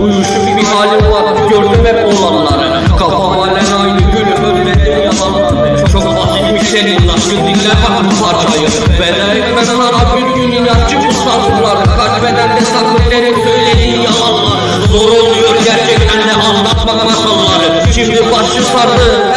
Uyuşu bir halim var gördüm hep olanları Kafam halen aynı gülüm ölmedim yalanlar. Çok basit bir şey dinle bak bu parçayı. Beden etmez lan bir gün inatçı bu sabrlar Kaç bedende saklı derim söylediğin yalanlar. Zor oluyor gerçekten de anlatmak masalları Şimdi başı sardı